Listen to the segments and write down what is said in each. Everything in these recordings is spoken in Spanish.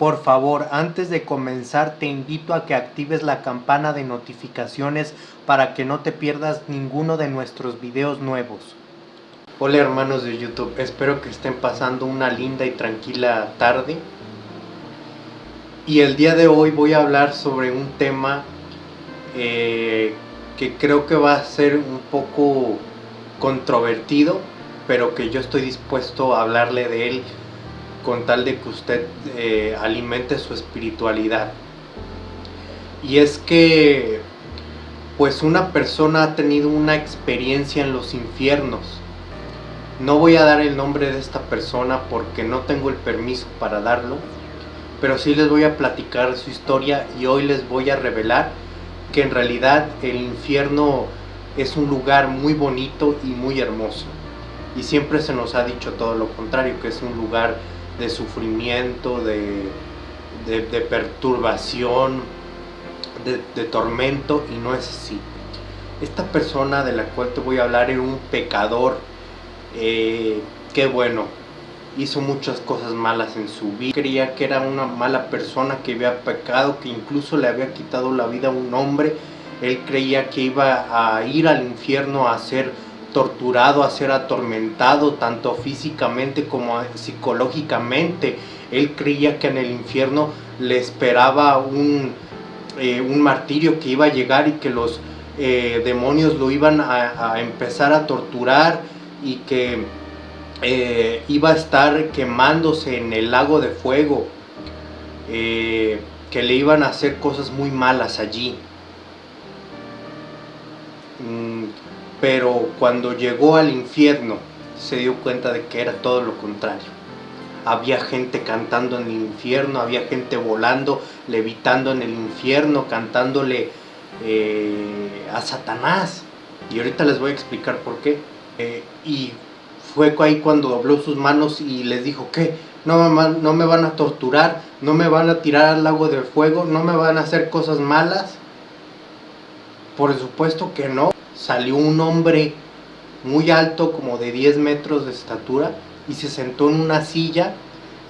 Por favor, antes de comenzar te invito a que actives la campana de notificaciones para que no te pierdas ninguno de nuestros videos nuevos. Hola hermanos de YouTube, espero que estén pasando una linda y tranquila tarde. Y el día de hoy voy a hablar sobre un tema eh, que creo que va a ser un poco controvertido, pero que yo estoy dispuesto a hablarle de él con tal de que usted eh, alimente su espiritualidad. Y es que, pues una persona ha tenido una experiencia en los infiernos. No voy a dar el nombre de esta persona porque no tengo el permiso para darlo, pero sí les voy a platicar su historia y hoy les voy a revelar que en realidad el infierno es un lugar muy bonito y muy hermoso. Y siempre se nos ha dicho todo lo contrario, que es un lugar de sufrimiento, de, de, perturbación, de, tormento, y no es así. Esta persona de la cual te voy a hablar era un pecador, eh, que bueno, hizo muchas cosas malas en su vida. Creía que era una mala persona que había pecado, que incluso le había quitado la vida a un hombre. Él creía que iba a ir al infierno a ser torturado, a ser atormentado, tanto físicamente como psicológicamente. Él creía que en el infierno le esperaba un, eh, un martirio que iba a llegar y que los eh, demonios lo iban a, empezar a torturar y que eh, iba a estar quemándose en el lago de fuego, que le iban a hacer cosas muy malas allí. Mm, pero cuando llegó al infierno se dio cuenta de que era todo lo contrario. Había gente cantando en el infierno, había gente volando, levitando en el infierno, cantándole eh, a Satanás. Y ahorita les voy a explicar por qué. Eh, y fue ahí cuando dobló sus manos y les dijo, ¿qué? No no me van a torturar, no me van a tirar al lago de fuego, no me van a hacer cosas malas. Por supuesto que no salió un hombre muy alto, como de 10 metros de estatura, y se sentó en una silla,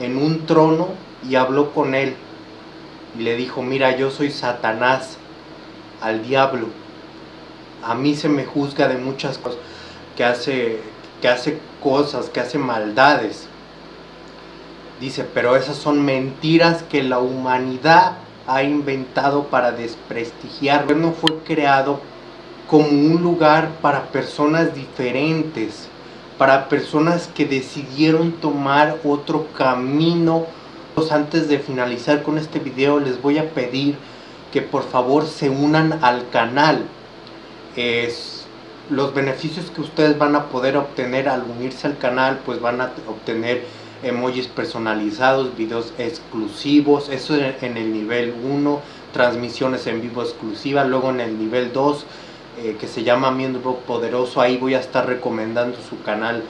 en un trono, y habló con él. Y le dijo, mira, yo soy Satanás, al diablo. A mí se me juzga de muchas cosas, que hace, que hace cosas, que hace maldades. Dice, pero esas son mentiras que la humanidad ha inventado para desprestigiar. No fue creado como un lugar para personas diferentes, para personas que decidieron tomar otro camino. Antes de finalizar con este video les voy a pedir que por favor se unan al canal. Es, los beneficios que ustedes van a poder obtener al unirse al canal pues van a obtener emojis personalizados, videos exclusivos, eso en el nivel 1, transmisiones en vivo exclusivas, luego en el nivel 2 eh, que se llama Miembro Poderoso. Ahí voy a estar recomendando su canal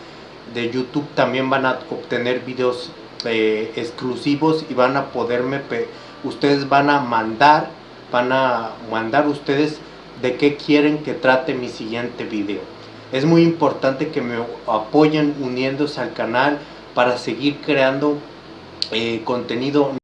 de YouTube. También van a obtener videos eh, exclusivos y van a poderme, ustedes van a mandar, van a mandar ustedes de qué quieren que trate mi siguiente video. Es muy importante que me apoyen uniéndose al canal para seguir creando eh, contenido